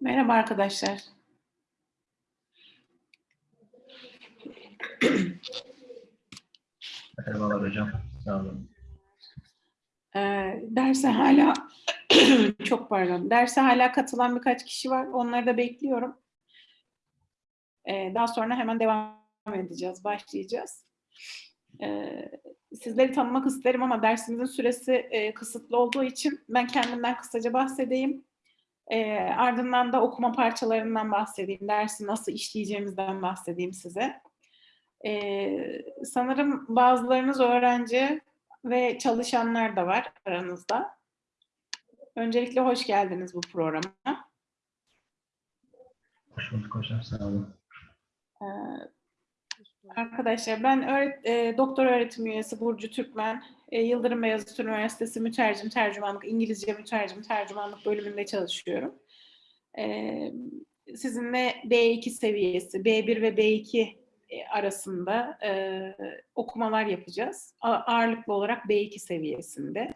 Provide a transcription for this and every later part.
Merhaba arkadaşlar. Merhabalar hocam. Sağ olun. Ee, derse hala çok pardon. Derse hala katılan birkaç kişi var. Onları da bekliyorum. Ee, daha sonra hemen devam edeceğiz, başlayacağız. Ee, sizleri tanımak isterim ama dersimizin süresi e, kısıtlı olduğu için ben kendimden kısaca bahsedeyim. Ee, ardından da okuma parçalarından bahsedeyim. Dersi nasıl işleyeceğimizden bahsedeyim size. Ee, sanırım bazılarınız öğrenci ve çalışanlar da var aranızda. Öncelikle hoş geldiniz bu programa. Hoş bulduk hocam. Sağ olun. Ee, arkadaşlar ben öğret, e, doktor öğretim üyesi Burcu Türkmen, e, Yıldırım Beyazıt Üniversitesi Mütercim Tercümanlık, İngilizce Mütercim Tercümanlık bölümünde çalışıyorum. Ee, sizinle B2 seviyesi, B1 ve B2 e, arasında e, okumalar yapacağız. A- ağırlıklı olarak B2 seviyesinde.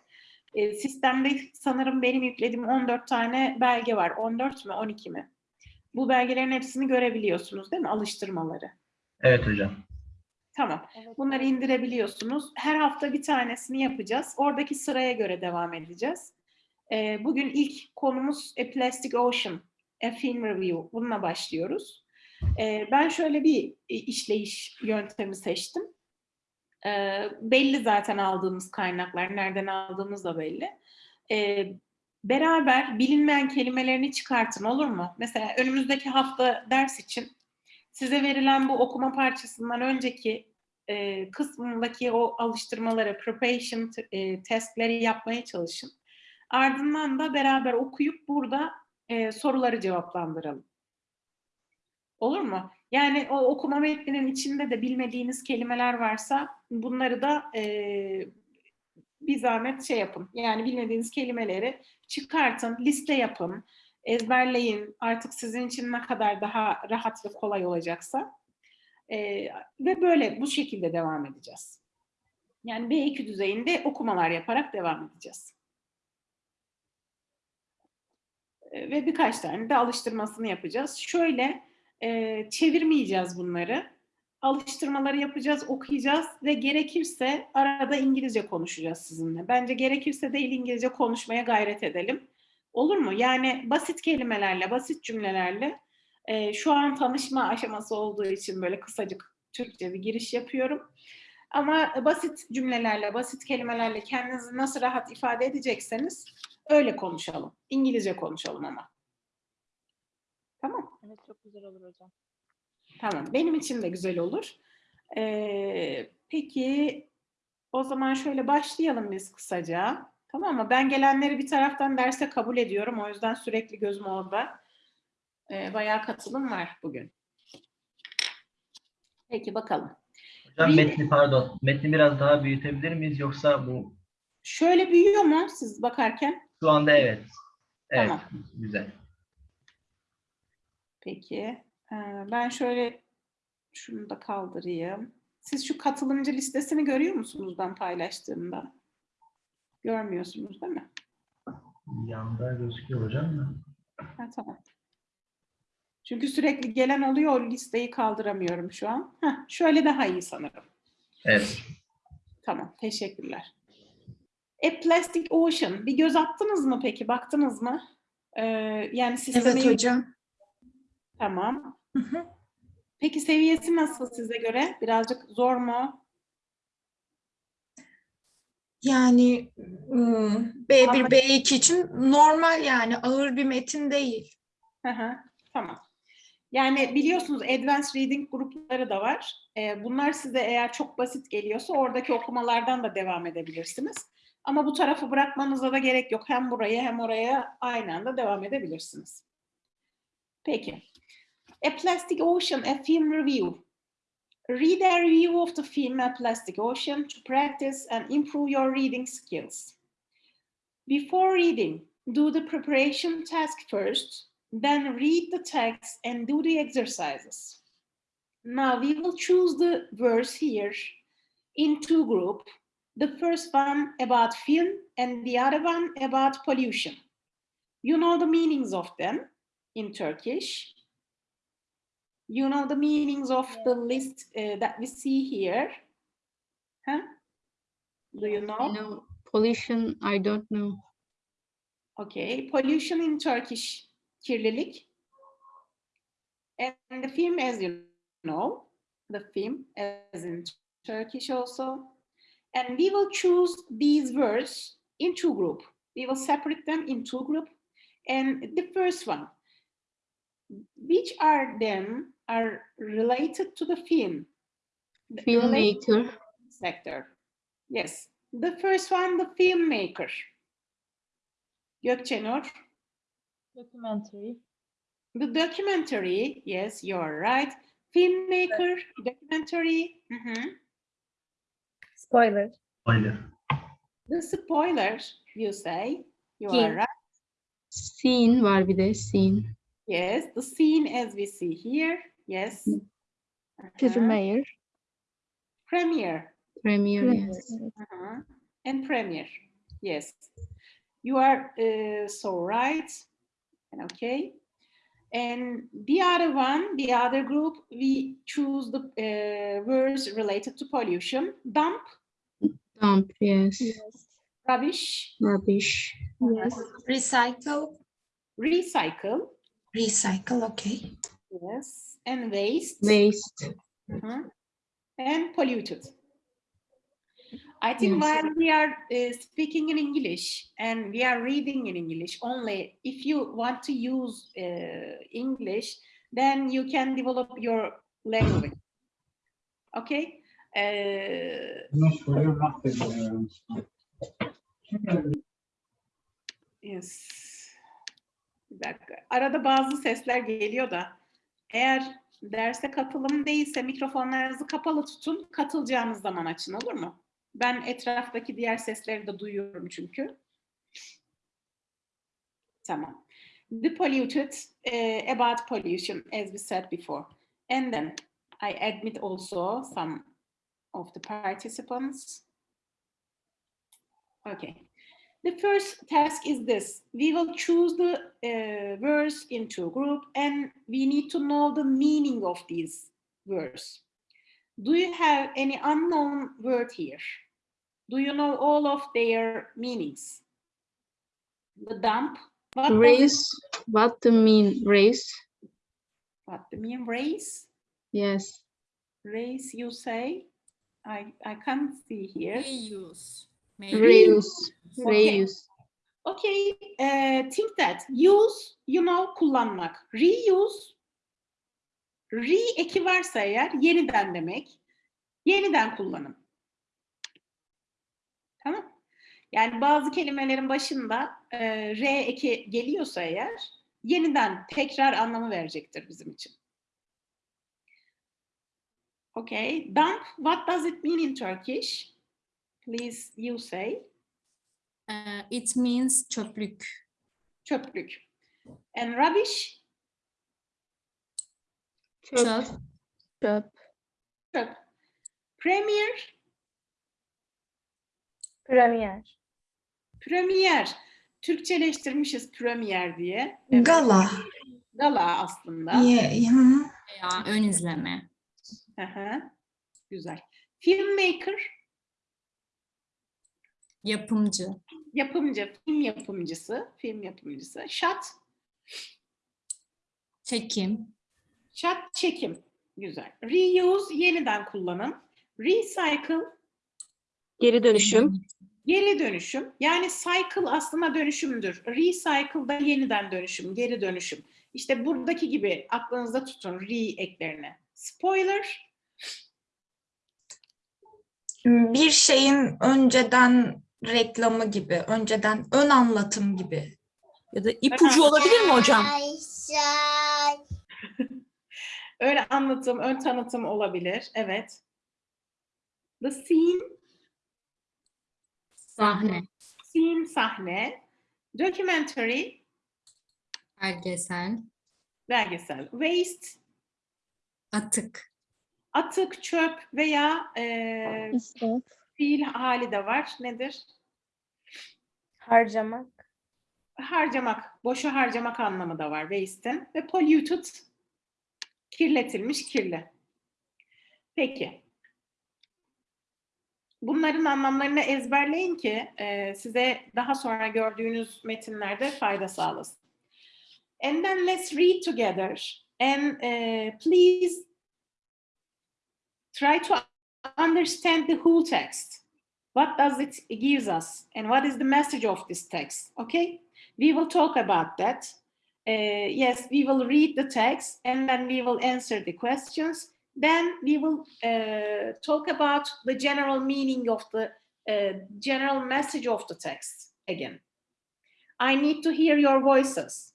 E, sistemde sanırım benim yüklediğim 14 tane belge var. 14 mü 12 mi? Bu belgelerin hepsini görebiliyorsunuz değil mi? Alıştırmaları. Evet hocam. Tamam. Bunları indirebiliyorsunuz. Her hafta bir tanesini yapacağız. Oradaki sıraya göre devam edeceğiz. E, bugün ilk konumuz A Plastic Ocean, A Film Review. Bununla başlıyoruz. E, ben şöyle bir işleyiş yöntemi seçtim. E, belli zaten aldığımız kaynaklar, nereden aldığımız da belli. E, beraber bilinmeyen kelimelerini çıkartın olur mu? Mesela önümüzdeki hafta ders için size verilen bu okuma parçasından önceki e, kısmındaki o alıştırmaları, preparation e, testleri yapmaya çalışın. Ardından da beraber okuyup burada e, soruları cevaplandıralım. Olur mu? Yani o okuma metninin içinde de bilmediğiniz kelimeler varsa bunları da e, bir zahmet şey yapın. Yani bilmediğiniz kelimeleri çıkartın, liste yapın, ezberleyin. Artık sizin için ne kadar daha rahat ve kolay olacaksa. E, ve böyle bu şekilde devam edeceğiz. Yani B2 düzeyinde okumalar yaparak devam edeceğiz. E, ve birkaç tane de alıştırmasını yapacağız. Şöyle e, çevirmeyeceğiz bunları. Alıştırmaları yapacağız, okuyacağız ve gerekirse arada İngilizce konuşacağız sizinle. Bence gerekirse değil İngilizce konuşmaya gayret edelim. Olur mu? Yani basit kelimelerle, basit cümlelerle e, şu an tanışma aşaması olduğu için böyle kısacık Türkçe bir giriş yapıyorum. Ama basit cümlelerle, basit kelimelerle kendinizi nasıl rahat ifade edecekseniz öyle konuşalım. İngilizce konuşalım ama. Tamam. Evet çok güzel olur hocam. Tamam. Benim için de güzel olur. Ee, peki o zaman şöyle başlayalım biz kısaca. Tamam mı? Ben gelenleri bir taraftan derse kabul ediyorum. O yüzden sürekli gözüm orada. Ee, bayağı katılım var bugün. Peki bakalım. Hocam Bir- metni pardon. Metni biraz daha büyütebilir miyiz yoksa bu Şöyle büyüyor mu siz bakarken? şu anda evet. Evet. Tamam. Güzel. Peki. Ee, ben şöyle şunu da kaldırayım. Siz şu katılımcı listesini görüyor musunuz ben paylaştığımda? Görmüyorsunuz değil mi? Yanda gözüküyor hocam da. Ha, tamam. Çünkü sürekli gelen oluyor, o listeyi kaldıramıyorum şu an. Heh, şöyle daha iyi sanırım. Evet. Tamam, teşekkürler. A Plastic Ocean. Bir göz attınız mı peki, baktınız mı? Ee, yani sistemi... Evet hocam. Tamam. Hı hı. Peki seviyesi nasıl size göre? Birazcık zor mu? Yani ım, B1, B2 için normal yani ağır bir metin değil. Hı hı, tamam. Yani biliyorsunuz Advanced Reading grupları da var. Bunlar size eğer çok basit geliyorsa oradaki okumalardan da devam edebilirsiniz. Ama bu tarafı bırakmanıza da gerek yok. Hem buraya hem oraya aynı anda devam edebilirsiniz. Peki. A Plastic Ocean, a film review. Read a review of the film A Plastic Ocean to practice and improve your reading skills. Before reading, do the preparation task first, then read the text and do the exercises. Now we will choose the verse here in two groups. The first one about film and the other one about pollution. You know the meanings of them. in Turkish? You know the meanings of the list uh, that we see here? Huh? Do you know? Know pollution, I don't know. Okay, pollution in Turkish, kirlilik. And the film, as you know, the film as in Turkish also. And we will choose these words in two group. We will separate them in two group. And the first one, which are them are related to the film? Filmmaker, sector. Yes, the first one, the filmmaker. Gökçenur. Documentary. The documentary, yes, you're right. Filmmaker, documentary. mhm. Spoiler. Spoiler. The spoiler, you say. You are Film. right. scene var bir de scene. Yes, the scene as we see here. Yes. Uh-huh. Premiere. Premiere. Premiere, yes. uh-huh. And premiere. Yes. You are uh, so right. And Okay. And the other one, the other group, we choose the uh, words related to pollution. Dump, Dump, yes. rubbish, Rubbish. Yes. Recycle. recycle, Recycle, okay. yes, and waste, Waste. mhm, and polluted. I think Yes. while we are uh, speaking in English and we are reading in English only, if you want to use uh, English, then you can develop your language. Okay? Uh, No soruyor mahvediyor. Yes. Bir dakika. Arada bazı sesler geliyor da eğer derse katılım değilse mikrofonlarınızı kapalı tutun. Katılacağınız zaman açın olur mu? Ben etraftaki diğer sesleri de duyuyorum çünkü. Tamam. The polluted, eh, about pollution as we said before. And then I admit also some of the participants. Okay. The first task is this. We will choose the uh, words into a group and we need to know the meaning of these words. Do you have any unknown word here? Do you know all of their meanings? The dump. What does Race. What do mean race? what the mean race? Yes. Race you say? I, I can't see here. Reuse. Maybe. Reuse. Okay. Reuse. Okay, uh, think that use, you know, kullanmak. Reuse, re eki varsa eğer yeniden demek. Yeniden kullanım. Tamam. Yani bazı kelimelerin başında e, re eki geliyorsa eğer yeniden tekrar anlamı verecektir bizim için. Okay, dump, what does it mean in Turkish? Please you say. Uh, it means çöplük. Çöplük. And rubbish, Çöp. Çöp. çöp. Premier, Premier. premier. Türkçeleştirmişiz premier diye. Evet, Gala. Gala aslında. Ye- hı. Veya ön izleme. Hı hı. Güzel. Filmmaker, Yapımcı. yapımcı, film yapımcısı, film yapımcısı. Shot, Çekim. shot çekim. Güzel. Reuse, yeniden kullanım. Recycle, Geri dönüşüm. geri dönüşüm. Yani cycle aslında dönüşümdür. Recycle da yeniden dönüşüm, geri dönüşüm. İşte buradaki gibi aklınızda tutun re eklerini. Spoiler, Bir şeyin önceden reklamı gibi, önceden ön anlatım gibi. Ya da ipucu olabilir mi hocam? öyle anlatım, ön tanıtım olabilir. Evet. The scene, Sahne. scene sahne. Documentary, Belgesel. belgesel. Waste, Atık. atık, çöp veya e, İsraf. Fiil hali de var. Nedir? Harcamak. harcamak, boşa harcamak anlamı da var waste'in. Ve polluted, kirletilmiş, kirli. Peki. Bunların anlamlarını ezberleyin ki e, size daha sonra gördüğünüz metinlerde fayda sağlasın. And then let's read together. And uh, please try to understand the whole text. What does it gives us? And what is the message of this text? Okay? We will talk about that. Uh, yes, we will read the text and then we will answer the questions. Then we will uh, talk about the general meaning of the uh, general message of the text again. I need to hear your voices.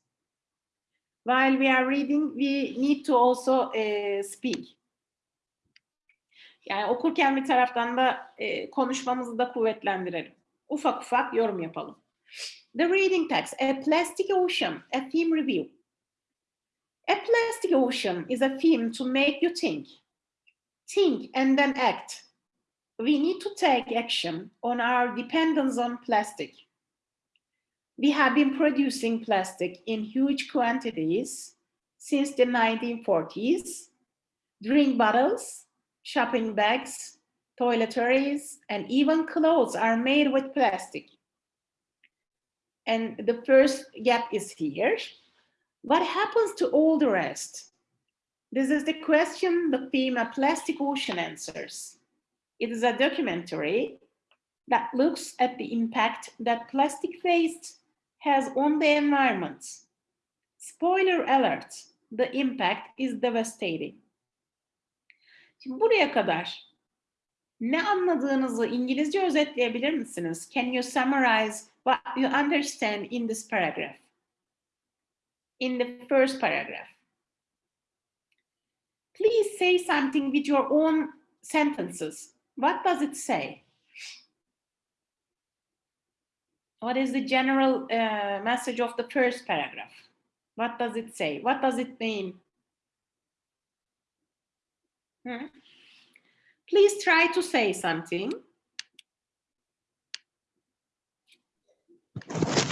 While we are reading, we need to also uh, speak. Yani okurken bir taraftan da e, konuşmamızı da kuvvetlendirelim. Ufak ufak yorum yapalım. The reading text, A Plastic Ocean, a theme review. A plastic ocean is a theme to make you think. Think and then act. We need to take action on our dependence on plastic. We have been producing plastic in huge quantities since the 1940s. Drink bottles, shopping bags, toiletries, and even clothes are made with plastic. And the first gap is here. What happens to all the rest? This is the question the theme A Plastic Ocean answers. It is a documentary that looks at the impact that plastic waste has on the environment. Spoiler alert, the impact is devastating. Şimdi buraya kadar ne anladığınızı İngilizce özetleyebilir misiniz? Can you summarize what you understand in this paragraph? In the first paragraph. Please say something with your own sentences. What does it say? What is the general uh, message of the first paragraph? What does it say? What does it mean? Hmm? Please try to say something.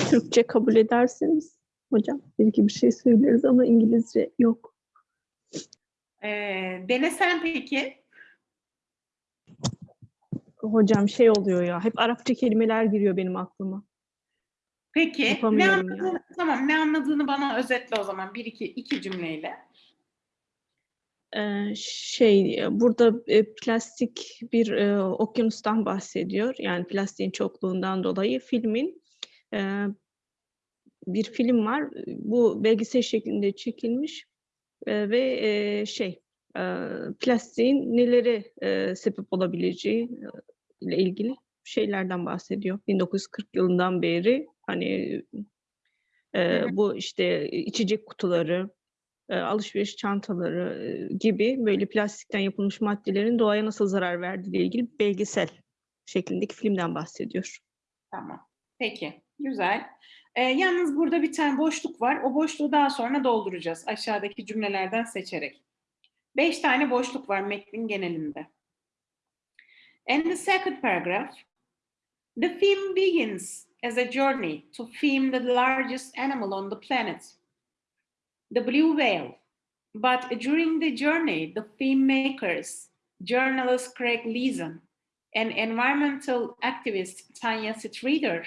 Türkçe kabul edersiniz hocam. Bir iki bir şey söyleriz ama İngilizce yok. Ee, denesen peki. Hocam şey oluyor ya. Hep Arapça kelimeler giriyor benim aklıma. Peki ne anladığını, tamam ne anladığını bana özetle o zaman bir iki iki cümleyle. Şey burada plastik bir e, okyanustan bahsediyor. Yani plastiğin çokluğundan dolayı filmin e, bir film var. Bu belgesel şeklinde çekilmiş E, ve e, şey e, plastiğin neleri e, sebep olabileceği ile ilgili şeylerden bahsediyor. 1940 yılından beri hani e, bu işte içecek kutuları, e, alışveriş çantaları e, gibi böyle plastikten yapılmış maddelerin doğaya nasıl zarar verdiği ile ilgili belgesel şeklindeki filmden bahsediyor. Tamam. Peki. Güzel. Ee, yalnız burada bir tane boşluk var. O boşluğu daha sonra dolduracağız aşağıdaki cümlelerden seçerek. Beş tane boşluk var metnin genelinde. And the second paragraph. The theme begins as a journey to film the largest animal on the planet, the blue whale. But during the journey, the filmmakers, journalist Craig Leeson and environmental activist Tanya Streeter,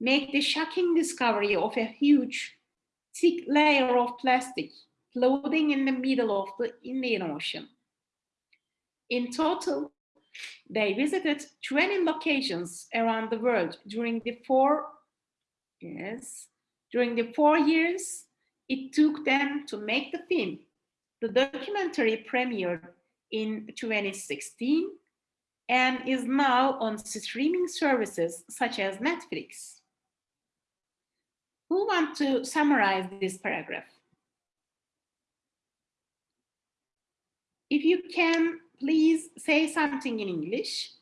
make the shocking discovery of a huge, thick layer of plastic floating in the middle of the Indian Ocean. In total, they visited 20 locations around the world during the four, yes, during the four years it took them to make the film. The documentary premiered in 2016 and is now on streaming services such as Netflix. Who want to summarize this paragraph? If you can, please say something in English.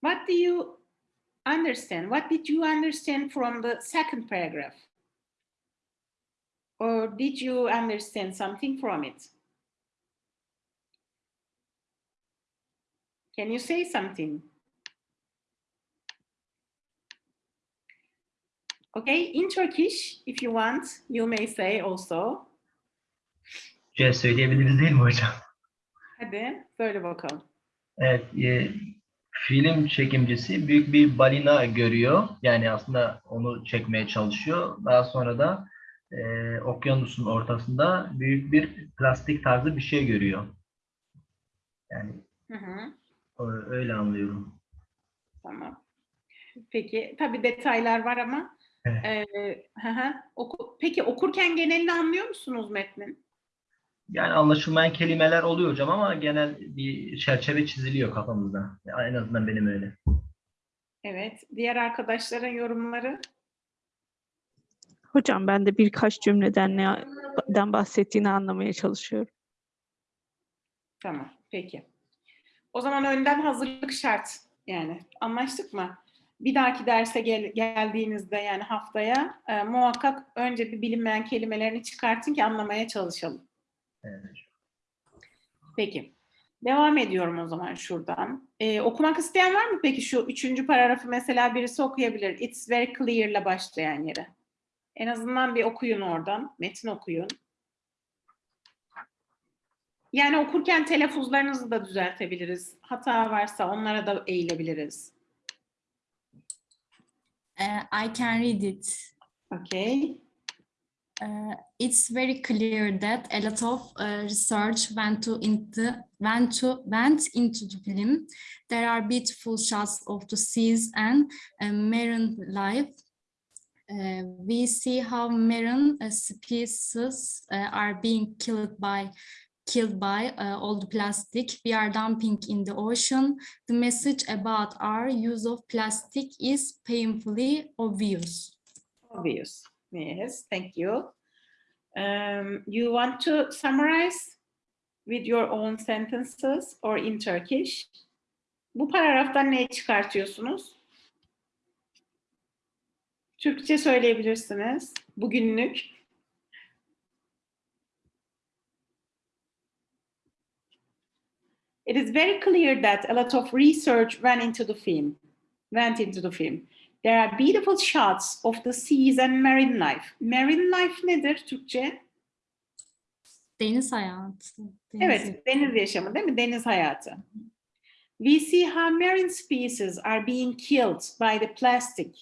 What do you understand? What did you understand from the second paragraph? Or did you understand something from it? Can you say something? Okay, in Turkish, if you want, you may say also. Türkçe söyleyebiliriz değil mi hocam? Hadi söyle bakalım. Evet, e, film çekimcisi büyük bir balina görüyor. Yani aslında onu çekmeye çalışıyor. Daha sonra da e, okyanusun ortasında büyük bir plastik tarzı bir şey görüyor. Yani Hı hı. öyle anlıyorum. Tamam. Peki, tabii detaylar var ama. Evet. eee, hı hı. Oku- Peki okurken genelini anlıyor musunuz metnin? Yani anlaşılmayan kelimeler oluyor hocam ama genel bir çerçeve çiziliyor kafamızda. Ya En azından benim öyle. Evet. Diğer arkadaşların yorumları? Hocam ben de birkaç cümleden neden bahsettiğini anlamaya çalışıyorum. Tamam. Peki. O zaman önden hazırlık şart. Yani anlaştık mı? Bir dahaki derse gel- geldiğinizde yani haftaya e, muhakkak önce bir bilinmeyen kelimelerini çıkartın ki anlamaya çalışalım. Evet. Peki. Devam ediyorum o zaman şuradan. Ee, okumak isteyen var mı peki şu üçüncü paragrafı mesela birisi okuyabilir. It's very clear ile başlayan yere. En azından bir okuyun oradan. Metin okuyun. Yani okurken telaffuzlarınızı da düzeltebiliriz. Hata varsa onlara da eğilebiliriz. Uh, I can read it. Okay. Uh, it's very clear that a lot of uh, research went to into went to went into the film. There are beautiful shots of the seas and uh, marine life. Uh, we see how marine uh, species uh, are being killed by killed by all the plastic we are dumping in the ocean. The message about our use of plastic is painfully obvious. Obvious. Yes, thank you. Um, you want to summarize with your own sentences or in Turkish? Bu paragraftan ne çıkartıyorsunuz? Türkçe söyleyebilirsiniz. Bugünlük. It is very clear that a lot of research went into the film. Went into the film. There are beautiful shots of the seas and marine life. Marine life nedir Türkçe? Deniz hayatı. deniz Evet, deniz yaşamı değil mi? Deniz hayatı. We see how marine species are being killed by the plastic,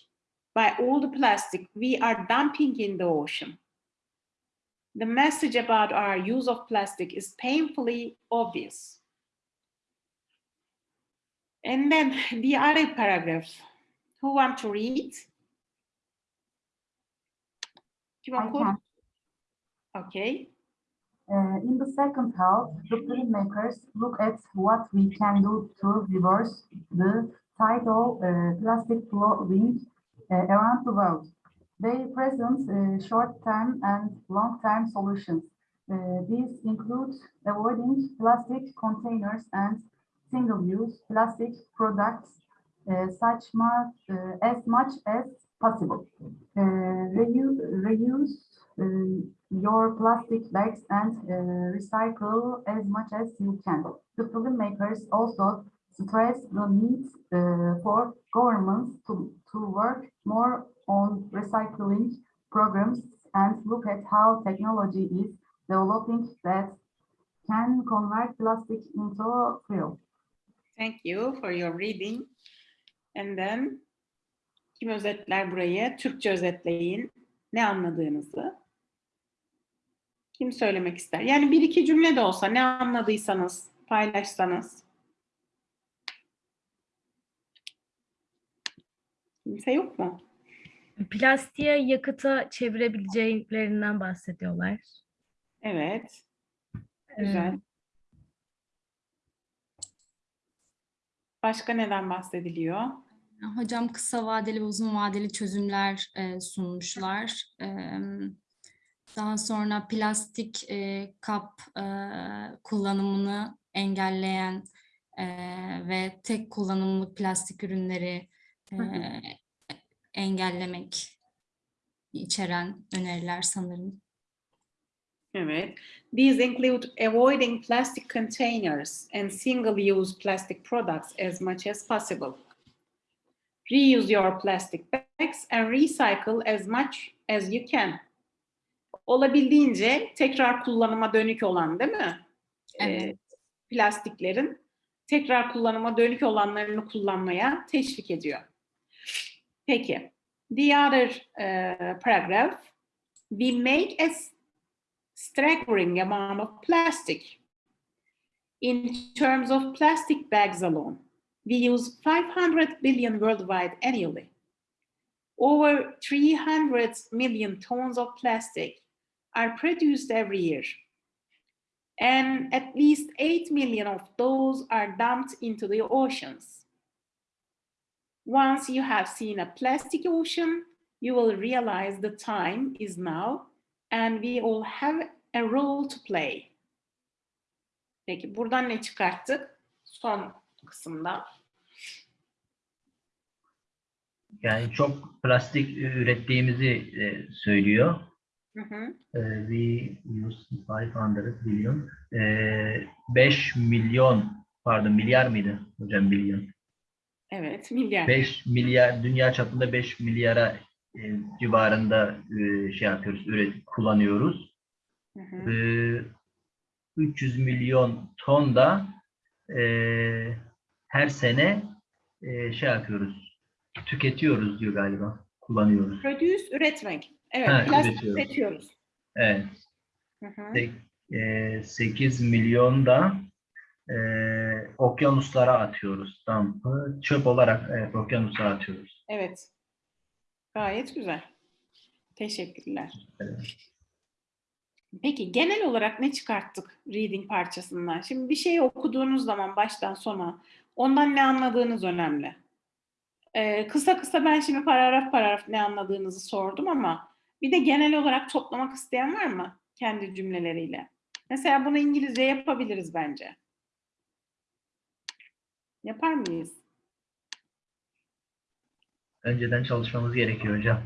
by all the plastic we are dumping in the ocean. The message about our use of plastic is painfully obvious. And then the other paragraph. Who want to read? Kim I okur? Okay. Uh, in the second half, the filmmakers look at what we can do to reverse the tidal uh, plastic flowing uh, around the world. They present uh, short-term and long-term solutions. Uh, these include avoiding plastic containers and single-use plastic products such much, uh, as much as possible. Uh, reuse, reuse uh, your plastic bags and uh, recycle as much as you can. The filmmakers also stress the need uh, for governments to, to work more on recycling programs and look at how technology is developing that can convert plastic into fuel. Thank you for your reading. And then kim özetler burayı? Türkçe özetleyin. Ne anladığınızı. Kim söylemek ister? Yani bir iki cümle de olsa ne anladıysanız paylaşsanız. Kimse yok mu? Plastiğe yakıta çevirebileceklerinden bahsediyorlar. Evet. Ee, Güzel. Başka neden bahsediliyor? Hocam kısa vadeli ve uzun vadeli çözümler e, sunmuşlar. E, daha sonra plastik e, kap e, kullanımını engelleyen e, ve tek kullanımlık plastik ürünleri e, engellemek içeren öneriler sanırım. Evet. These include avoiding plastic containers and single-use plastic products as much as possible. Reuse your plastic bags and recycle as much as you can. Olabildiğince tekrar kullanıma dönük olan değil mi? Ee, Evet. plastiklerin tekrar kullanıma dönük olanlarını kullanmaya teşvik ediyor. Peki. The other uh, paragraph. We make a staggering amount of plastic. In terms of plastic bags alone, we use 500 billion worldwide annually. Over 300 million tons of plastic are produced every year. And at least 8 million of those are dumped into the oceans. Once you have seen a plastic ocean, you will realize the time is now and we all have a role to play. Peki buradan ne çıkarttık? Son kısımda. Yani çok plastik ürettiğimizi e, söylüyor. Hı hı. E, we use 500 billion. E, 5 milyon, pardon milyar mıydı hocam milyon? Evet, milyar. 5 milyar, dünya çapında 5 milyara e, civarında e, şey yapıyoruz, üret, kullanıyoruz. Hı hı. E, 300 milyon ton da e, her sene e, şey yapıyoruz, tüketiyoruz diyor galiba, kullanıyoruz. Produce, üretmek. Evet, Ha, plastik üretiyoruz. üretiyoruz. Evet. Hı hı. Sek- e, 8 milyon da e, okyanuslara atıyoruz. Dump'ı çöp olarak evet, okyanuslara atıyoruz. Evet. Gayet güzel. Teşekkürler. Peki genel olarak ne çıkarttık reading parçasından? Şimdi bir şeyi okuduğunuz zaman baştan sona ondan ne anladığınız önemli. Ee, kısa kısa ben şimdi paragraf paragraf ne anladığınızı sordum ama bir de genel olarak toplamak isteyen var mı kendi cümleleriyle? Mesela bunu İngilizce yapabiliriz bence. Yapar mıyız? Önceden çalışmamız gerekiyor hocam.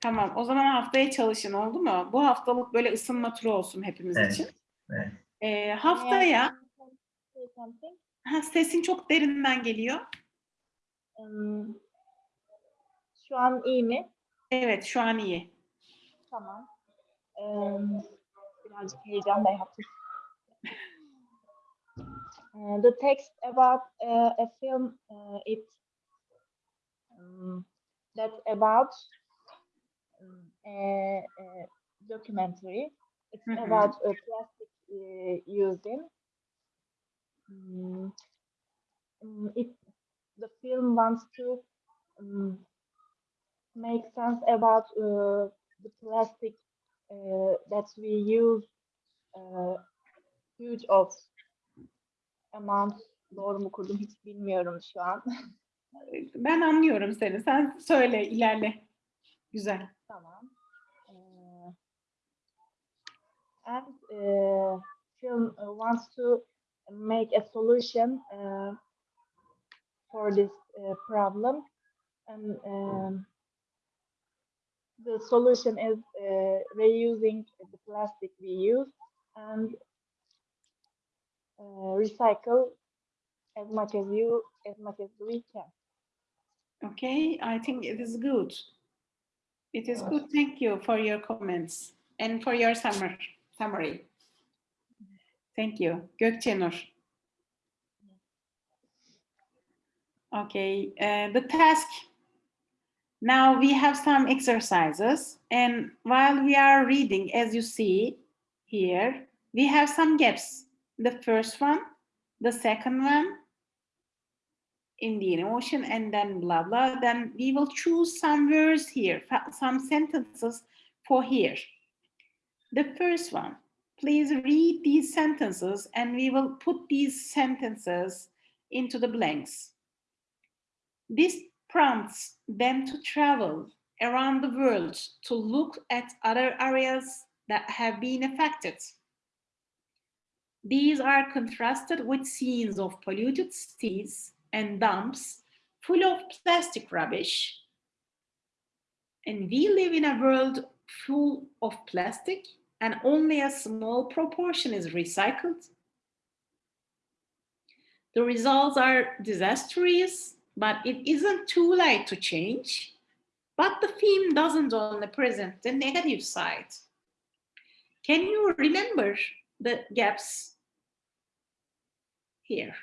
Tamam. O zaman haftaya çalışın oldu mu? Bu haftalık böyle ısınma turu olsun hepimiz Evet, için. evet. Ee, haftaya ha, sesin çok derinden geliyor. Şu an iyi mi? Evet, şu an iyi. Tamam. Em, birazcık heyecan da yaptım. The text about uh, a film, uh, it um, that's about um, a, a documentary. It's Mhm. about uh, plastic uh, using. Mm, mm, it the film wants to um, make sense about uh, the plastic uh, that we use uh, huge of amount doğru mu kurdum hiç bilmiyorum şu an. Ben anlıyorum seni. Sen söyle, ilerle. Güzel. tamam. Uh, and uh, film wants to make a solution uh, for this uh, problem and um, the solution is uh, reusing the plastic we use and uh, recycle as much as you as much as we can. Okay, I think it is good. It is good. Thank you for your comments and for your summer, summary. Thank you. Gökçenur. Okay, uh, the task. Now we have some exercises and while we are reading, as you see here, we have some gaps. The first one, the second one, Indian Ocean, and then blah, blah. Then we will choose some words here, some sentences for here. The first one, please read these sentences and we will put these sentences into the blanks. This prompts them to travel around the world to look at other areas that have been affected. These are contrasted with scenes of polluted cities and dumps full of plastic rubbish. And we live in a world full of plastic and only a small proportion is recycled. The results are disastrous, But it isn't too late to change. But the film doesn't only present the negative side. Can you remember the gaps here?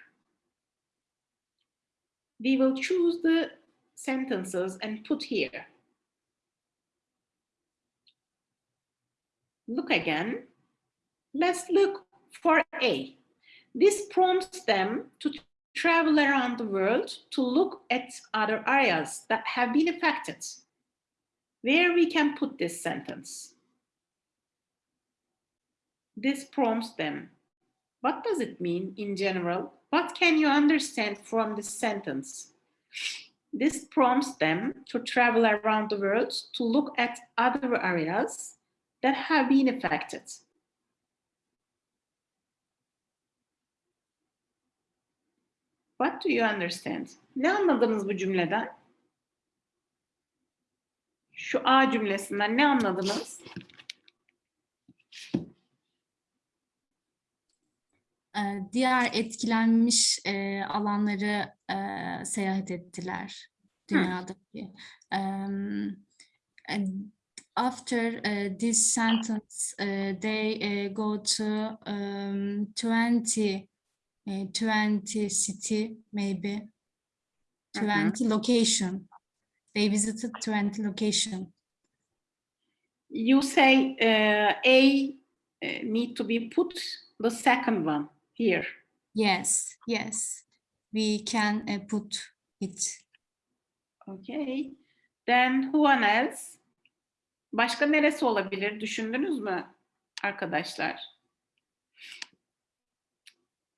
We will choose the sentences and put here. Look again. Let's look for A. This prompts them to travel around the world to look at other areas that have been affected. Where we can put this sentence? This prompts them. What does it mean in general? What can you understand from this sentence? This prompts them to travel around the world to look at other areas that have been affected. What do you understand? Ne anladınız bu cümleden? Şu A cümlesinden ne anladınız? Diğer etkilenmiş e, alanları e, seyahat ettiler dünyadaki. Um, after uh, this sentence, uh, they uh, go to um, 20, uh, 20 city maybe, Hı hı. 20 location. They visited 20 location. You say uh, A uh, need to be put the second one here. Yes, yes, we can uh, put it. Okay. Then who else? Başka neresi olabilir? Düşündünüz mü arkadaşlar?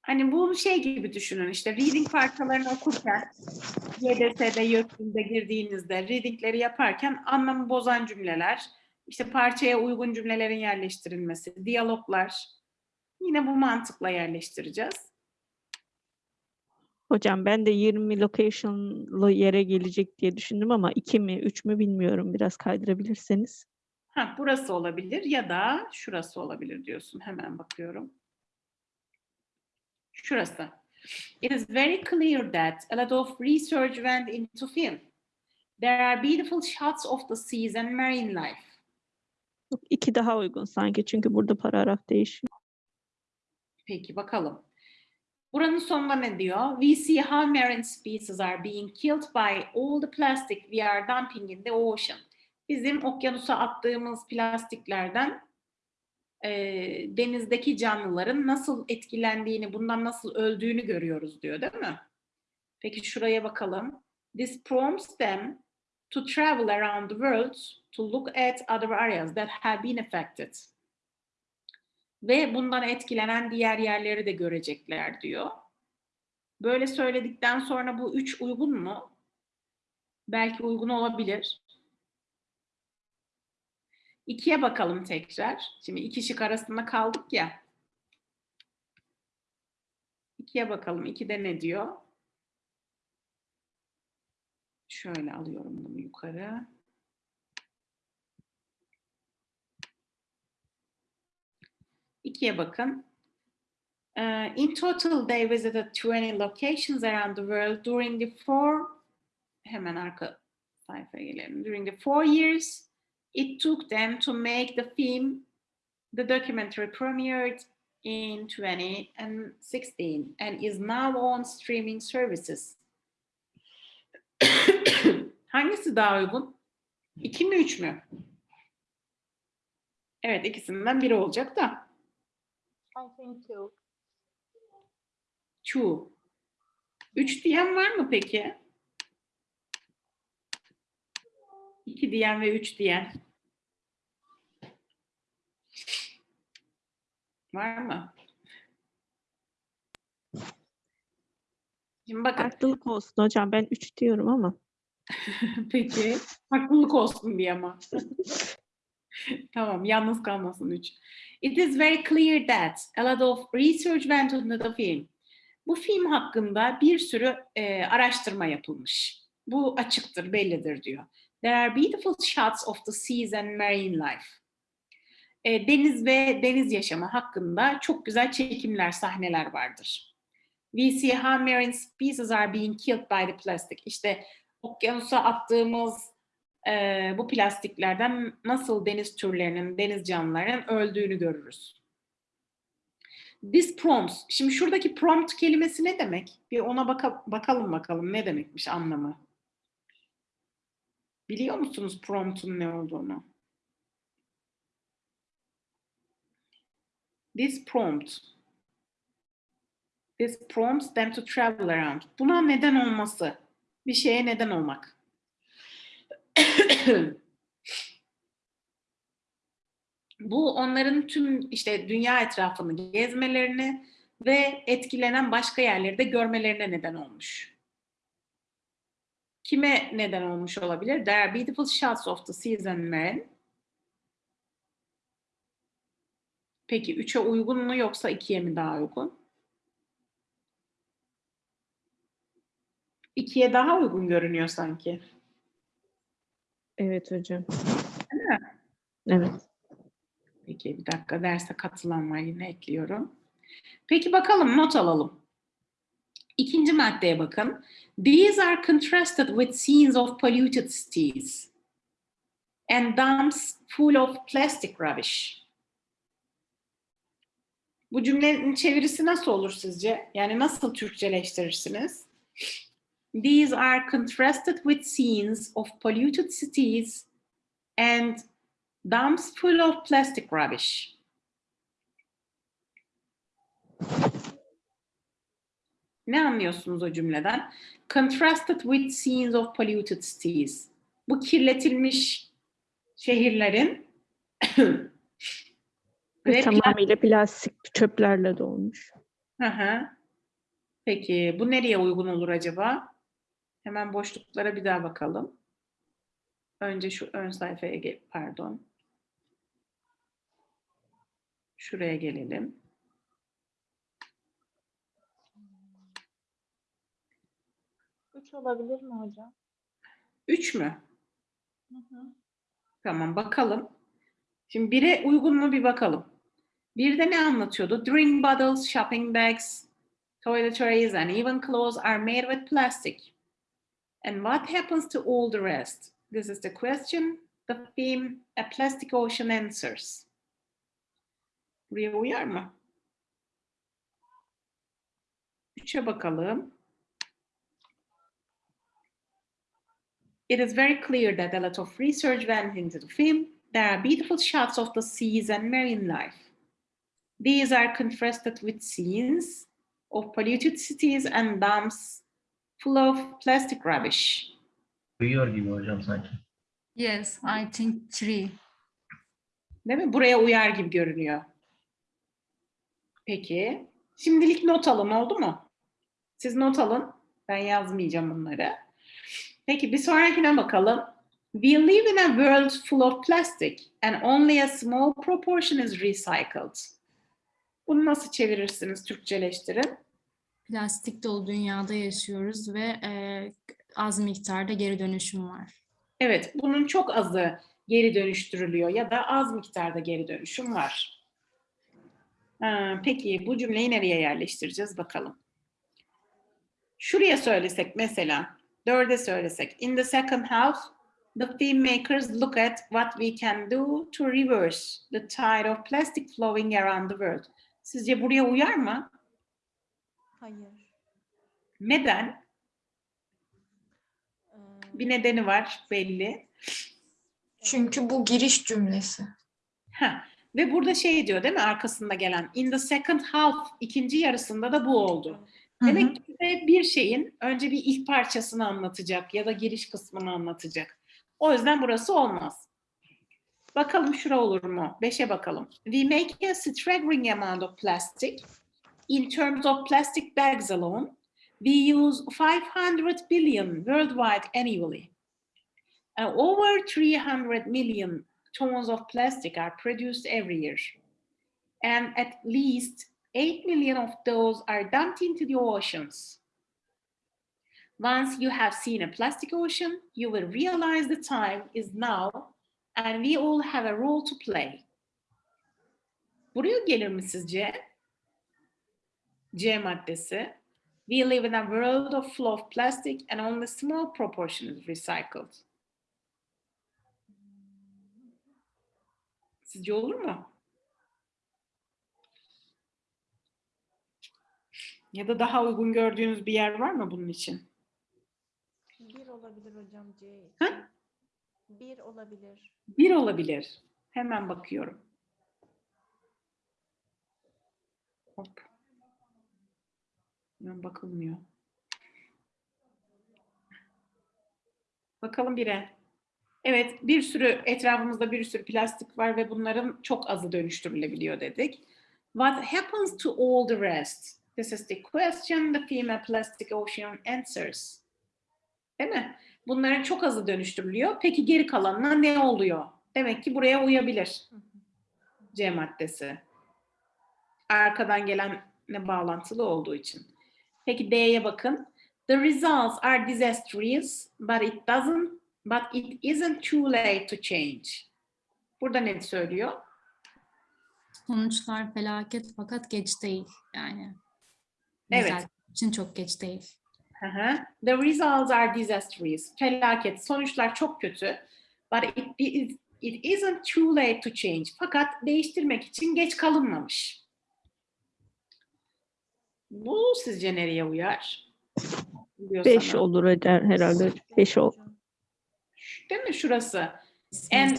Hani bu şey gibi düşünün işte reading parçalarını okurken YDS'de, YÖK'ünde girdiğinizde readingleri yaparken anlamı bozan cümleler, işte parçaya uygun cümlelerin yerleştirilmesi, diyaloglar yine bu mantıkla yerleştireceğiz. Hocam ben de 20 location'lı yere gelecek diye düşündüm ama 2 mi 3 mü bilmiyorum. Biraz kaydırabilirseniz. Ha, burası olabilir ya da şurası olabilir diyorsun. Hemen bakıyorum. Şurası. It is very clear that a lot of research went into film. There are beautiful shots of the seas and marine life. İki daha uygun sanki çünkü burada paragraf değişiyor. Peki bakalım. Buranın sonunda ne diyor? We see how marine species are being killed by all the plastic we are dumping in the ocean. Bizim okyanusa attığımız plastiklerden e, denizdeki canlıların nasıl etkilendiğini, bundan nasıl öldüğünü görüyoruz diyor değil mi? Peki şuraya bakalım. This prompts them to travel around the world to look at other areas that have been affected. Ve bundan etkilenen diğer yerleri de görecekler diyor. Böyle söyledikten sonra bu üç uygun mu? Belki uygun olabilir. İkiye bakalım tekrar. Şimdi iki şık arasında kaldık ya. İkiye bakalım. İkide ne diyor? Şöyle alıyorum bunu yukarı. İkiye bakın. Uh, in total, they visited 20 locations around the world during the four, hemen arka sayfaya gelelim. During the four years it took them to make the film, the documentary premiered in 2016 and is now on streaming services. Hangisi daha uygun? İki mi üç mü? Evet ikisinden biri olacak da. I think two. Two. Üç diyen var mı peki? İki diyen ve üç diyen. Var mı? Şimdi bakın. Farklılık olsun hocam. Ben 3 diyorum ama. Peki. Haklılık olsun diye ama. tamam. Yalnız kalmasın üç. It is very clear that a lot of research went into the film. Bu film hakkında bir sürü e, araştırma yapılmış. Bu açıktır, bellidir diyor. There are beautiful shots of the seas and marine life. E, deniz ve deniz yaşamı hakkında çok güzel çekimler, sahneler vardır. We see how marine species are being killed by the plastic. İşte okyanusa attığımız e, bu plastiklerden nasıl deniz türlerinin, deniz canlılarının öldüğünü görürüz. This prompts. Şimdi şuradaki prompt kelimesi ne demek? Bir ona baka- bakalım bakalım ne demekmiş anlamı. Biliyor musunuz prompt'un ne olduğunu? This prompt. This prompts them to travel around. Buna neden olması. Bir şeye neden olmak. Bu onların tüm işte dünya etrafını gezmelerini ve etkilenen başka yerleri de görmelerine neden olmuş. Kime neden olmuş olabilir? There are beautiful shots of the seas and. Peki 3'e uygun mu yoksa 2'ye mi daha uygun? 2'ye daha uygun görünüyor sanki. Evet hocam. Değil mi? Evet. Peki bir dakika derse katılan var yine ekliyorum. Peki bakalım not alalım. İkinci maddeye bakın. These are contrasted with scenes of polluted cities and dumps full of plastic rubbish. Bu cümlenin çevirisi nasıl olur sizce? Yani nasıl Türkçeleştirirsiniz? These are contrasted with scenes of polluted cities and dumps full of plastic rubbish. Ne anlıyorsunuz o cümleden? Contrasted with scenes of polluted cities. Bu kirletilmiş şehirlerin Ve tamamıyla plastik çöplerle dolmuş. Hı hı. Peki bu nereye uygun olur acaba? Hemen boşluklara bir daha bakalım. Önce şu ön sayfaya gel, pardon. Şuraya gelelim. Üç olabilir mi hocam? 3 mü? Hı hı. Tamam bakalım. Şimdi bire uygun mu bir bakalım. Bir de ne anlatıyordu? Drink bottles, shopping bags, toiletries and even clothes are made with plastic. And what happens to all the rest? This is the question, the theme, a plastic ocean answers. Buraya uyar mı? Üçe bakalım. It is very clear that a lot of research went into the film. There are beautiful shots of the seas and marine life. These are contrasted with scenes of polluted cities and dumps full of plastic rubbish. Uyuyor gibi hocam sanki. Yes, I think three. Değil mi? Buraya uyar gibi görünüyor. Peki. Şimdilik not alın oldu mu? Siz not alın. Ben yazmayacağım bunları. Peki bir sonrakine bakalım. We live in a world full of plastic and only a small proportion is recycled. Bunu nasıl çevirirsiniz Türkçeleştirin? Plastik dolu dünyada yaşıyoruz ve e, az miktarda geri dönüşüm var. Evet, bunun çok azı geri dönüştürülüyor ya da az miktarda geri dönüşüm var. Ha, peki bu cümleyi nereye yerleştireceğiz bakalım. Şuraya söylesek mesela, dörde söylesek. In the second half, the filmmakers look at what we can do to reverse the tide of plastic flowing around the world. Sizce buraya uyar mı? Hayır. Neden? Ee, Bir nedeni var belli. Çünkü bu giriş cümlesi. Ha. Ve burada şey diyor değil mi arkasında gelen in the second half ikinci yarısında da bu oldu. Hı hı. Demek ki bize bir şeyin önce bir ilk parçasını anlatacak ya da giriş kısmını anlatacak. O yüzden burası olmaz. Bakalım şura olur mu? Beşe bakalım. We make a staggering amount of plastic. In terms of plastic bags alone, we use 500 billion worldwide annually. And over 300 million tons of plastic are produced every year. And at least 8 million of those are dumped into the oceans. Once you have seen a plastic ocean, you will realize the time is now and we all have a role to play. Buraya gelir mi sizce? C maddesi. We live in a world of full of plastic and only small proportion is recycled. Sizce olur mu? Ya da daha uygun gördüğünüz bir yer var mı bunun için? Bir olabilir hocam C. Ha? Bir olabilir. Bir olabilir. Hemen bakıyorum. Hop. Bakılmıyor. Bakalım bire. Evet, bir sürü etrafımızda bir sürü plastik var ve bunların çok azı dönüştürülebiliyor dedik. What happens to all the rest? This is the question the female plastic ocean answers. Değil mi? Bunların çok azı dönüştürülüyor. Peki geri kalanına ne oluyor? Demek ki buraya uyabilir. C maddesi. Arkadan gelenle bağlantılı olduğu için. Peki D'ye bakın. The results are disastrous, but it doesn't, but it isn't too late to change. Burada ne söylüyor? Sonuçlar felaket fakat geç değil yani. Evet. Düzeltmek için çok geç değil. Hı hı. The results are disastrous. Felaket. Sonuçlar çok kötü. But it, is, it isn't too late to change. Fakat değiştirmek için geç kalınmamış. Bu sizce nereye uyar? Biliyor 5 sana. olur eder herhalde. 5 ol. Değil mi şurası? And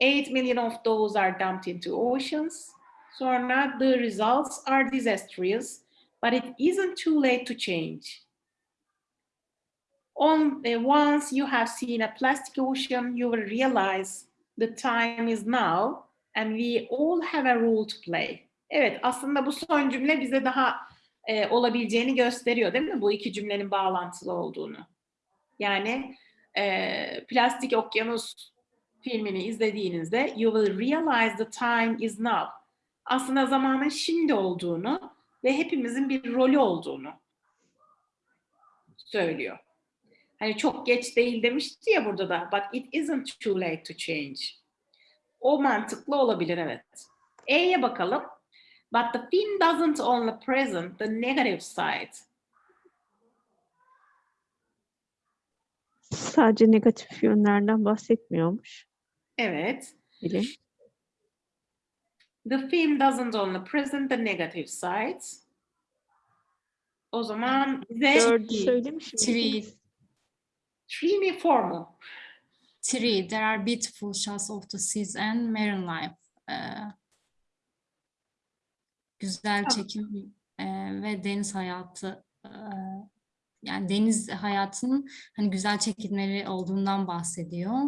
8 million of those are dumped into oceans. Sonra the results are disastrous, but it isn't too late to change. On, eh, once you have seen a plastic ocean, you will realize the time is now and we all have a role to play. Evet, aslında bu son cümle bize daha e, olabileceğini gösteriyor değil mi? Bu iki cümlenin bağlantılı olduğunu. Yani e, Plastik Okyanus filmini izlediğinizde you will realize the time is now. Aslında zamanın şimdi olduğunu ve hepimizin bir rolü olduğunu söylüyor. Hani çok geç değil demişti ya burada da. But it isn't too late to change. O mantıklı olabilir evet. E'ye bakalım. But the film doesn't only present the negative side. Sadece negatif yönlerden bahsetmiyormuş. Evet. Bilim. The film doesn't only present the negative sides. O zaman bize Dördü söylemiş Three, three mi four mu? three, there are beautiful shots of the seas and marine life. Ee, güzel çekim e, ve deniz hayatı e, yani deniz hayatının hani güzel çekimleri olduğundan bahsediyor.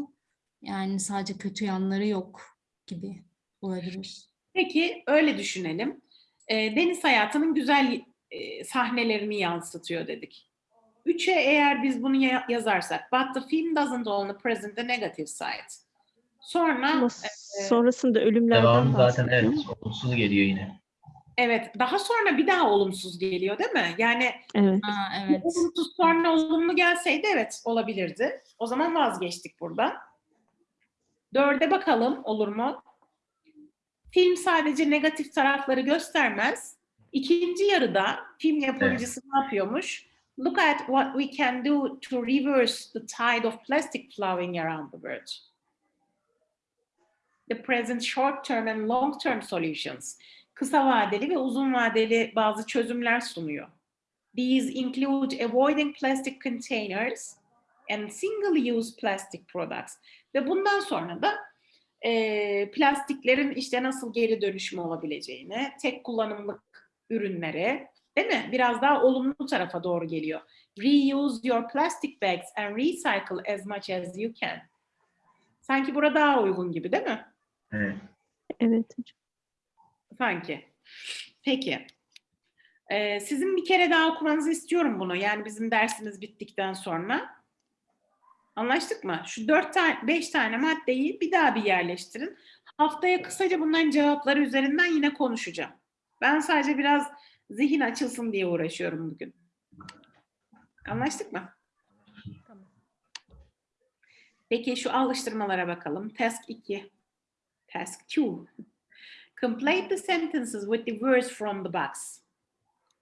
Yani sadece kötü yanları yok gibi olabilir. Peki öyle düşünelim. Ee, deniz hayatının güzel e, sahnelerini yansıtıyor dedik. Üçe eğer biz bunu ya- yazarsak, but the film doesn't only present the negative side. Sonra Ama sonrasında ölümlerden Devamı zaten evet olumsuz geliyor yine. Evet daha sonra bir daha olumsuz geliyor değil mi? Yani Evet. Ha, evet. olumsuz sonra olumlu gelseydi evet olabilirdi. O zaman vazgeçtik burada. Dörde bakalım olur mu? Film sadece negatif tarafları göstermez. İkinci yarıda film yapımcısı ne yapıyormuş? Look at what we can do to reverse the tide of plastic flowing around the world. The present short-term and long-term solutions. Kısa vadeli ve uzun vadeli bazı çözümler sunuyor. These include avoiding plastic containers and single-use plastic products. Ve bundan sonra da e, plastiklerin işte nasıl geri dönüşümü olabileceğini, tek kullanımlık ürünlere, değil mi? Biraz daha olumlu tarafa doğru geliyor. Reuse your plastic bags and recycle as much as you can. Sanki burada daha uygun gibi değil mi? Evet. Evet hocam. Sanki. Peki. Ee, sizin bir kere daha okumanızı istiyorum bunu. Yani bizim dersimiz bittikten sonra. Anlaştık mı? Şu dört tane, beş tane maddeyi bir daha bir yerleştirin. Haftaya kısaca bunların cevapları üzerinden yine konuşacağım. Ben sadece biraz zihin açılsın diye uğraşıyorum bugün. Anlaştık mı? Tamam. Peki şu alıştırmalara bakalım. Task 2. Task 2. Complete the sentences with the words from the box.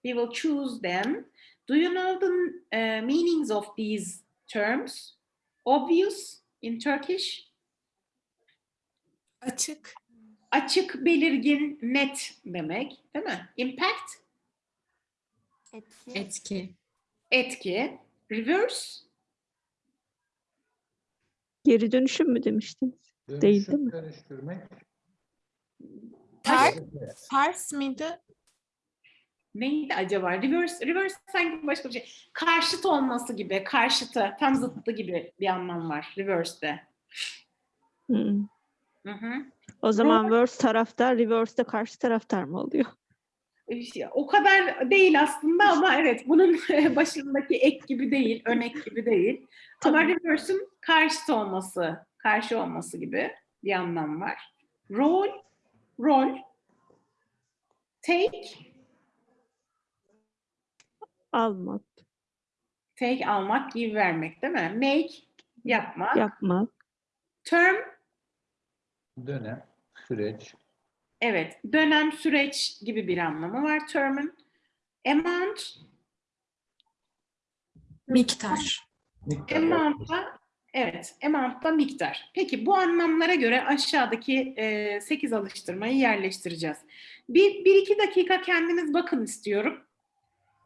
We will choose them. Do you know the uh, meanings of these terms? Obvious in Turkish. Açık. Açık, belirgin, net demek, değil mi? Impact, Etki. Etki. etki. Reverse, Geri dönüşüm mü demiştiniz? Değil, değil mi? Dönüştürmek. Ters, ters miydi? neydi acaba? Reverse, reverse sanki başka bir şey. Karşıt olması gibi, karşıtı, tam zıttı gibi bir anlam var reverse'de. Hmm. Hı hı. O zaman verse taraftar, reverse de karşı taraftar mı oluyor? İşte O kadar değil aslında ama evet bunun başındaki ek gibi değil, önek gibi değil. Ama reverse'ün karşıt olması, karşı olması gibi bir anlam var. Rol, rol, take, Almak, take almak, give vermek değil mi? Make, yapmak. yapmak, Term, Dönem. Süreç. evet dönem, süreç gibi bir anlamı var term'ün. Amount, Miktar. Miktar. Amount da evet, amount miktar. Peki bu anlamlara göre aşağıdaki 8 alıştırmayı yerleştireceğiz. Bir, bir iki dakika kendiniz bakın istiyorum.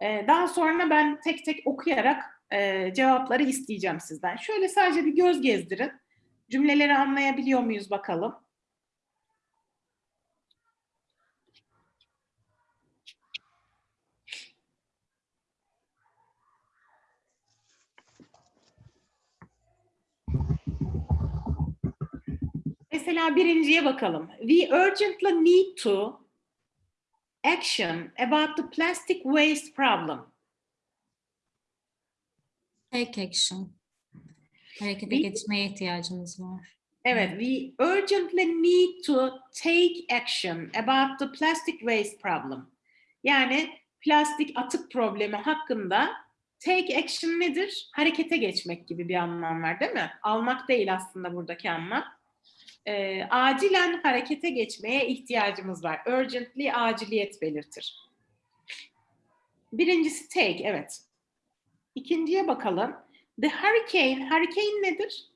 E, daha sonra ben tek tek okuyarak e, cevapları isteyeceğim sizden. Şöyle sadece bir göz gezdirin. Cümleleri anlayabiliyor muyuz bakalım. Mesela birinciye bakalım. We urgently need to action about the plastic waste problem. Take action. Harekete We- geçmeye ihtiyacımız var. Evet, we urgently need to take action about the plastic waste problem. Yani plastik atık problemi hakkında take action nedir? Harekete geçmek gibi bir anlam var değil mi? Almak değil aslında buradaki anlam. Ee, acilen harekete geçmeye ihtiyacımız var. Urgently aciliyet belirtir. Birincisi take, evet. İkinciye bakalım. The hurricane, hurricane nedir?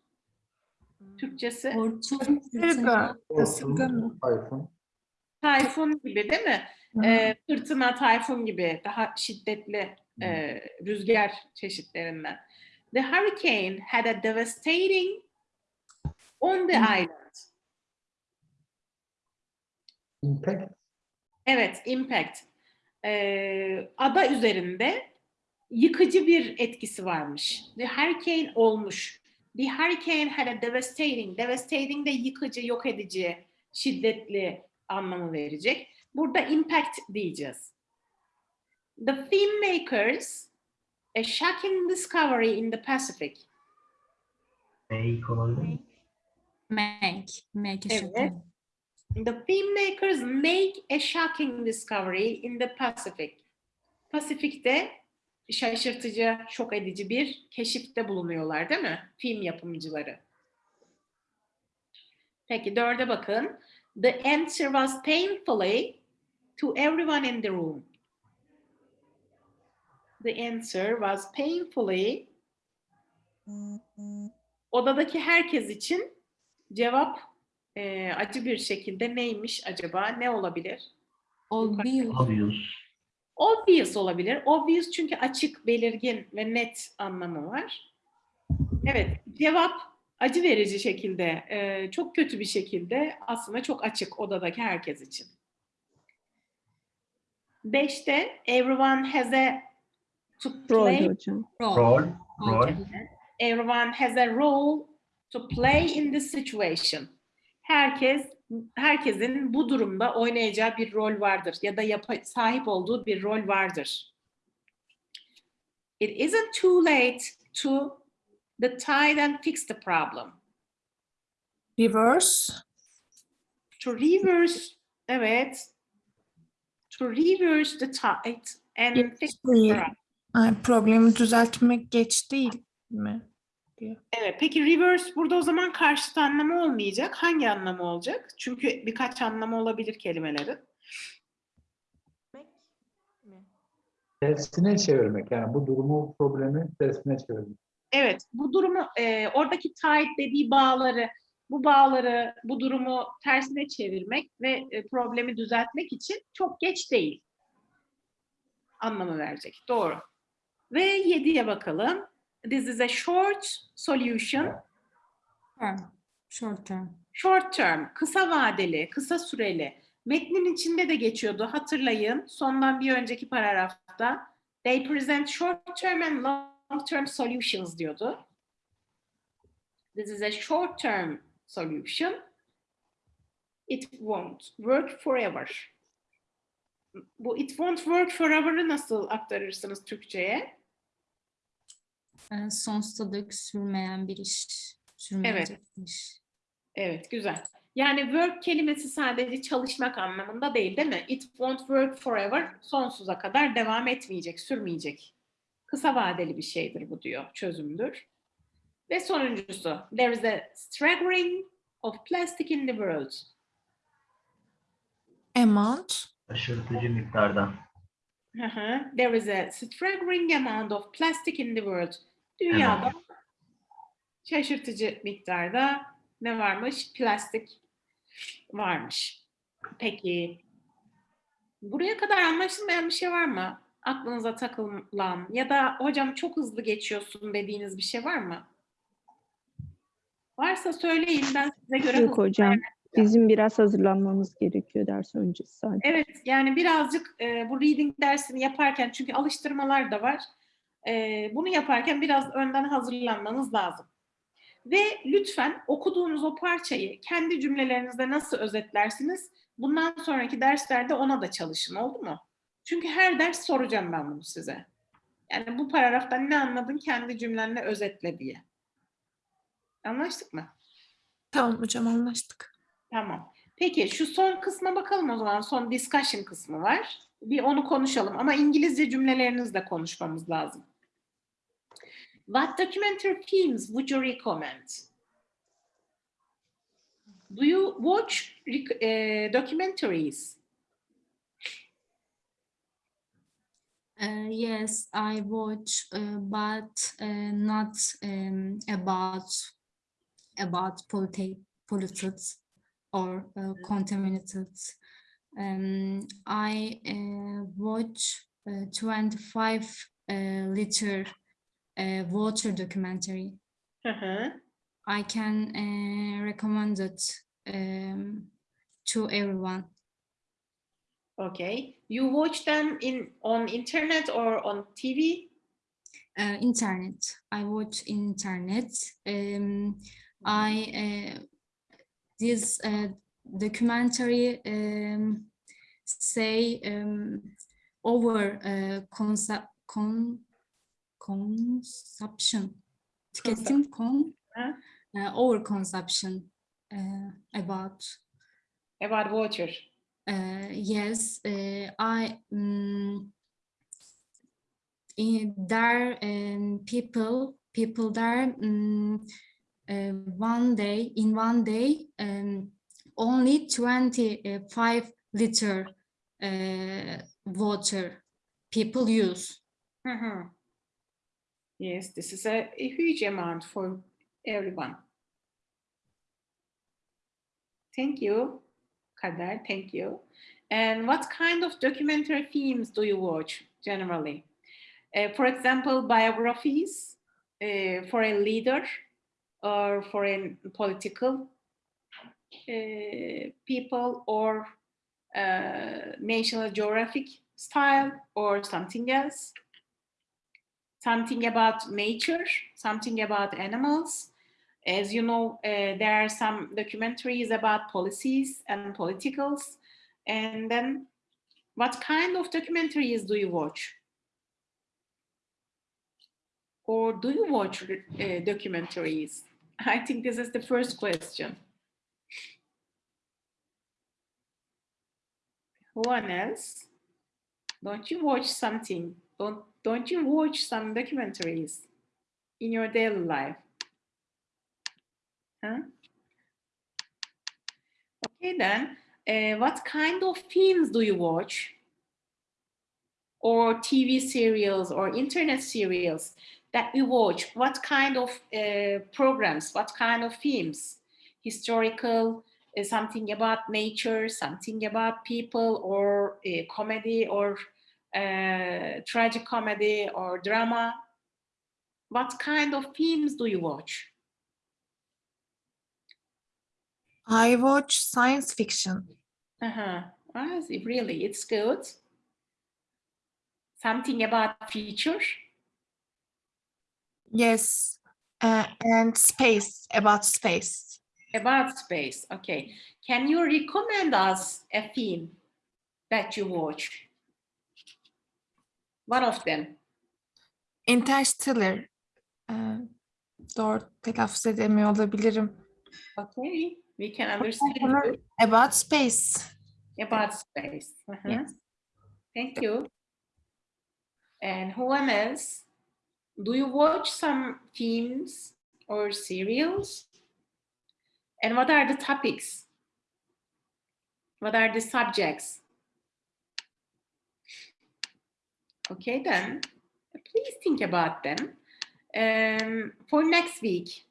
Türkçesi? Hortum, mı? Tayfun. Tayfun gibi değil mi? Ee, fırtına, tayfun gibi daha şiddetli e, rüzgar çeşitlerinden. The hurricane had a devastating on the island. Impact. Evet, impact. Ee, ada üzerinde yıkıcı bir etkisi varmış. The hurricane olmuş. The hurricane had a devastating. Devastating de yıkıcı, yok edici, şiddetli anlamı verecek. Burada impact diyeceğiz. The filmmakers a shocking discovery in the Pacific. Make olabilir? Make. Make a Evet. shocking. The filmmakers make a shocking discovery in the Pacific. Pasifik'te şaşırtıcı, şok edici bir keşifte bulunuyorlar değil mi? Film yapımcıları. Peki dörde bakın. The answer was painfully to everyone in the room. The answer was painfully odadaki herkes için cevap e, acı bir şekilde neymiş acaba? Ne olabilir? Obvious. Obvious. Obvious olabilir. Obvious çünkü açık, belirgin ve net anlamı var. Evet, cevap acı verici şekilde, e, çok kötü bir şekilde aslında çok açık odadaki herkes için. Beşte, everyone has a to rol play. hocam. Rol. Rol. Rol. Everyone has a role to play in this situation. Herkes herkesin bu durumda oynayacağı bir rol vardır ya da yapa- sahip olduğu bir rol vardır. It isn't too late to the tide and fix the problem. Reverse. To reverse, evet. To reverse the tide and fix the problem. Ay, problemi düzeltmek geç değil mi? Evet, peki reverse burada o zaman karşıt anlamı olmayacak. Hangi anlamı olacak? Çünkü birkaç anlamı olabilir kelimelerin. Demek mi? Tersine çevirmek. Yani bu durumu, problemi tersine çevirmek. Evet, bu durumu e, oradaki tight dediği bağları, bu bağları, bu durumu tersine çevirmek ve e, problemi düzeltmek için çok geç değil. Anlamı verecek. Doğru. Ve yediye bakalım. This is a short solution. Term. Short term. Short term, kısa vadeli, kısa süreli. Metnin içinde de geçiyordu. Hatırlayın. Sondan bir önceki paragrafta. They present short term and long term solutions diyordu. This is a short term solution. It won't work forever. Bu it won't work forever'ı nasıl aktarırsınız Türkçe'ye? Ee, sonsuza dek sürmeyen bir iş. Sürmeyecek bir iş. Evet, güzel. Yani work kelimesi sadece çalışmak anlamında değil, değil mi? It won't work forever, sonsuza kadar devam etmeyecek, sürmeyecek. Kısa vadeli bir şeydir bu diyor, çözümdür. Ve sonuncusu, there is a staggering of plastic in the world. Amount. Şaşırtıcı miktarda. Hı hı. There is a staggering amount of plastic in the world. Dünyada şaşırtıcı miktarda ne varmış? Plastik varmış. Peki buraya kadar anlaşılmayan bir şey var mı? Aklınıza takılan ya da hocam çok hızlı geçiyorsun dediğiniz bir şey var mı? Varsa söyleyin ben size göre Yok hocam. Bizim biraz hazırlanmamız gerekiyor ders öncesi sadece. Evet, yani birazcık e, bu reading dersini yaparken çünkü alıştırmalar da var. E, bunu yaparken biraz önden hazırlanmanız lazım. Ve lütfen okuduğunuz o parçayı kendi cümlelerinizde nasıl özetlersiniz? Bundan sonraki derslerde ona da çalışın, oldu mu? Çünkü her ders soracağım ben bunu size. Yani bu paragraftan ne anladın kendi cümlenle özetle diye. Anlaştık mı? Tamam hocam anlaştık. Tamam. Peki şu son kısma bakalım o zaman. Son discussion kısmı var. Bir onu konuşalım ama İngilizce cümlelerinizle konuşmamız lazım. What documentary films would you recommend? Do you watch eh, documentaries? Uh, yes, I watch, uh, but uh, not um, about about politi- politics or uh, contaminated. Um, I uh, watch uh, 25 uh, liter uh, water documentary. Hı hı. I can uh, recommend it um, to everyone. Okay. You watch them in on internet or on TV? uh, internet. I watch internet. Um, I uh, this uh, documentary um, say um, over uh, consup con consumption. Tüketim Ha? uh, over consumption uh, about About water. uh, yes, uh, I um, in there um, people people there um, uh, one day in one day um, only 25 liter uh, water people use. Hı. Yes, this is a, a huge amount for everyone. Thank you, Kader. Thank you. And what kind of documentary films do you watch generally? Uh, for example, biographies uh, for a leader or for a political uh, people or uh, National Geographic style or something else? Something about nature, something about animals. As you know, uh, there are some documentaries about policies and politicals. And then what kind of documentaries do you watch? Or do you watch uh, documentaries? I think this is the first question. Who else? Don't you watch something? Don't don't you watch some documentaries in your daily life? Huh? Okay then. Uh, what kind of films do you watch? or TV serials or internet serials that you watch? What kind of uh, programs? What kind of films? Historical, uh, something about nature, something about people, or uh, comedy, or uh, tragic comedy, or drama? What kind of films do you watch? I watch science fiction. Uh-huh. Ah, really, it's good. Something about future? Yes. Uh, and space, about space. About space, okay. Can you recommend us a film that you watch? One of them. Interstellar. Ee, doğru telaffuz edemiyor olabilirim. Okay, we can understand About space. about space. Uh-huh. Yes. Thank you. And who else? Do you watch some films or serials? And what are the topics? What are the subjects? Okay, then please think about them. Um, for next week,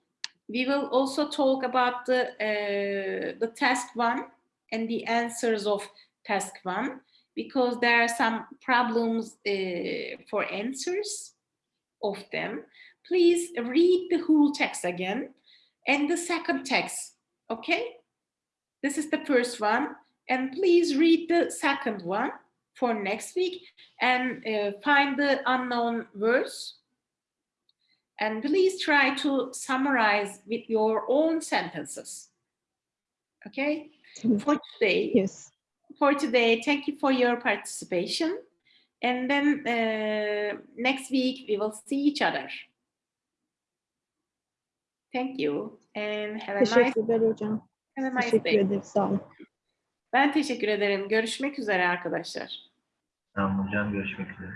we will also talk about the uh, the task one and the answers of task one because there are some problems uh, for answers of them. Please read the whole text again and the second text, okay? This is the first one and please read the second one for next week and uh, find the unknown words and please try to summarize with your own sentences. Okay? For today, Yes. for today, thank you for your participation. And then uh, next week we will see each other. Thank you and have a nice, have a nice day. Ben teşekkür ederim. Görüşmek üzere arkadaşlar. Tamam hocam görüşmek üzere.